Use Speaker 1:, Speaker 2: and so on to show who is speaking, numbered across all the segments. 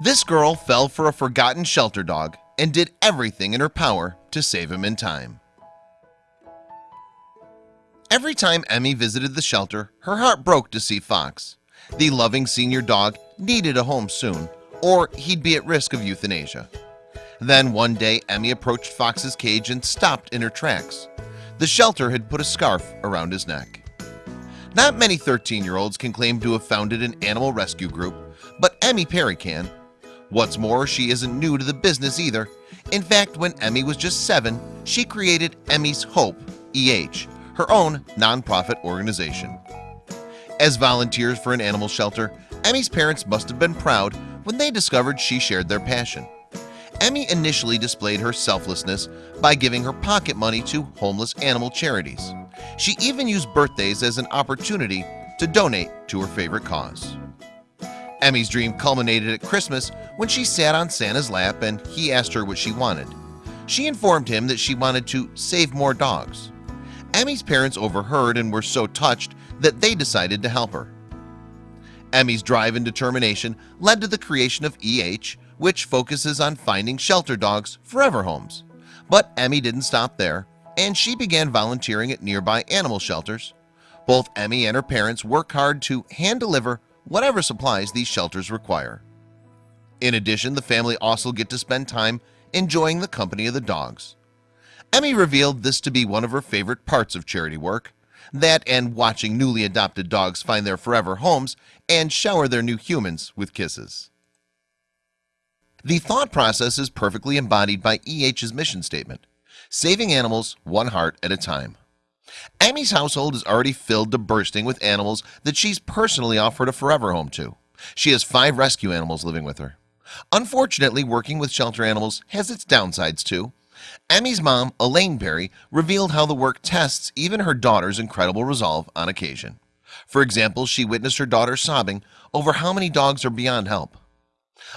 Speaker 1: This girl fell for a forgotten shelter dog and did everything in her power to save him in time. Every time Emmy visited the shelter her heart broke to see Fox. The loving senior dog needed a home soon or he'd be at risk of euthanasia. Then one day Emmy approached Fox's cage and stopped in her tracks. The shelter had put a scarf around his neck. Not many 13 year olds can claim to have founded an animal rescue group But Emmy Perry can What's more she isn't new to the business either. In fact when Emmy was just seven she created Emmy's Hope EH her own nonprofit organization. As volunteers for an animal shelter Emmy's parents must have been proud when they discovered she shared their passion. Emmy initially displayed her selflessness by giving her pocket money to homeless animal charities. She even used birthdays as an opportunity to donate to her favorite cause Emmy's dream culminated at Christmas when she sat on Santa's lap and he asked her what she wanted. She informed him that she wanted to save more dogs. Emmy's parents overheard and were so touched that they decided to help her. Emmy's drive and determination led to the creation of EH which focuses on finding shelter dogs forever homes. But Emmy didn't stop there and she began volunteering at nearby animal shelters. Both Emmy and her parents work hard to hand deliver whatever supplies these shelters require. In addition the family also get to spend time enjoying the company of the dogs. Emmy revealed this to be one of her favorite parts of charity work that and watching newly adopted dogs find their forever homes and shower their new humans with kisses. The thought process is perfectly embodied by EH's mission statement saving animals one heart at a time Emmy's household is already filled to bursting with animals that she's personally offered a forever home to. She has five rescue animals living with her. Unfortunately working with shelter animals has its downsides too. Emmy's mom Elaine Perry revealed how the work tests even her daughter's incredible resolve on occasion. For example, she witnessed her daughter sobbing over how many dogs are beyond help.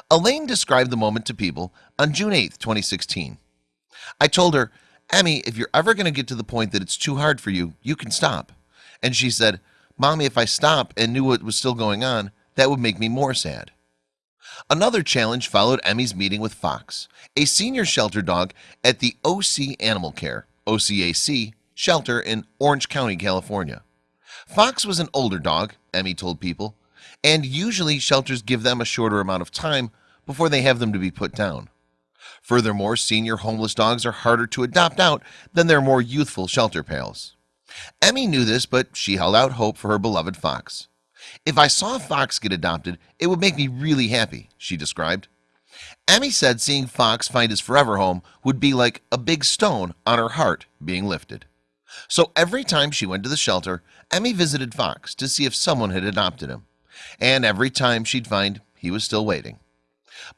Speaker 1: Elaine described the moment to people on June 8th 2016 I told her Emmy if you're ever going to get to the point that it's too hard for you you can stop. And she said mommy if I stop and knew what was still going on that would make me more sad. Another challenge followed Emmy's meeting with Fox a senior shelter dog at the OC Animal Care OCAC shelter in Orange County, California. Fox was an older dog Emmy told people and usually shelters give them a shorter amount of time before they have them to be put down Furthermore senior homeless dogs are harder to adopt out than their more youthful shelter pals. Emmy knew this but she held out hope for her beloved Fox. If I saw Fox get adopted it would make me really happy she described. Emmy said seeing Fox find his forever home would be like a big stone on her heart being lifted. So every time she went to the shelter Emmy visited Fox to see if someone had adopted him. And every time she'd find he was still waiting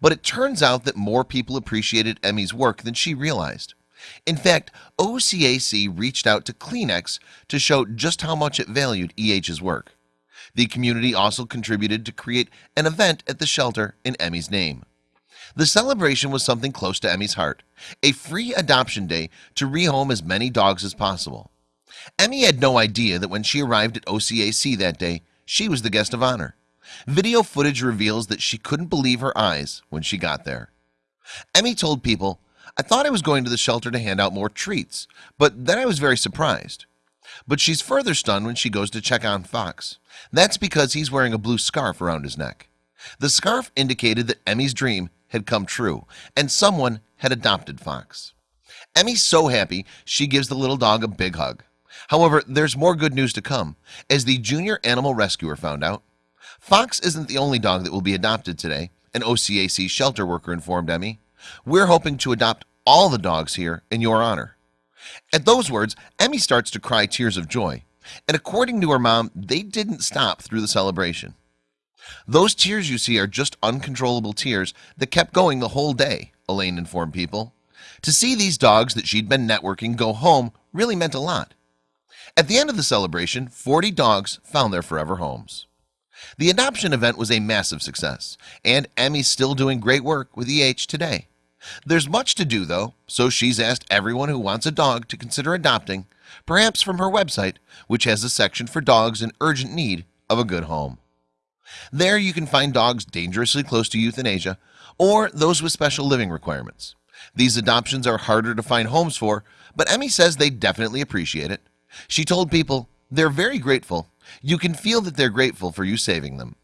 Speaker 1: but it turns out that more people appreciated Emmy's work than she realized. In fact OCAC reached out to Kleenex to show just how much it valued EH's work. The community also contributed to create an event at the shelter in Emmy's name. The celebration was something close to Emmy's heart a free adoption day to rehome as many dogs as possible. Emmy had no idea that when she arrived at OCAC that day she was the guest of honor video footage reveals that she couldn't believe her eyes when she got there. Emmy told people I thought I was going to the shelter to hand out more treats but then I was very surprised. But she's further stunned when she goes to check on Fox. That's because he's wearing a blue scarf around his neck. The scarf indicated that Emmy's dream had come true and someone had adopted Fox. Emmy's so happy she gives the little dog a big hug. However, there's more good news to come. As the junior animal rescuer found out Fox isn't the only dog that will be adopted today an OCAC shelter worker informed Emmy. We're hoping to adopt all the dogs here in your honor. At those words Emmy starts to cry tears of joy and according to her mom they didn't stop through the celebration. Those tears you see are just uncontrollable tears that kept going the whole day Elaine informed people. To see these dogs that she'd been networking go home really meant a lot. At the end of the celebration 40 dogs found their forever homes the adoption event was a massive success and Emmy's still doing great work with EH today. There's much to do though So she's asked everyone who wants a dog to consider adopting perhaps from her website Which has a section for dogs in urgent need of a good home. There you can find dogs dangerously close to euthanasia or those with special living requirements. These adoptions are harder to find homes for but Emmy says they definitely appreciate it. She told people they're very grateful you can feel that they're grateful for you saving them.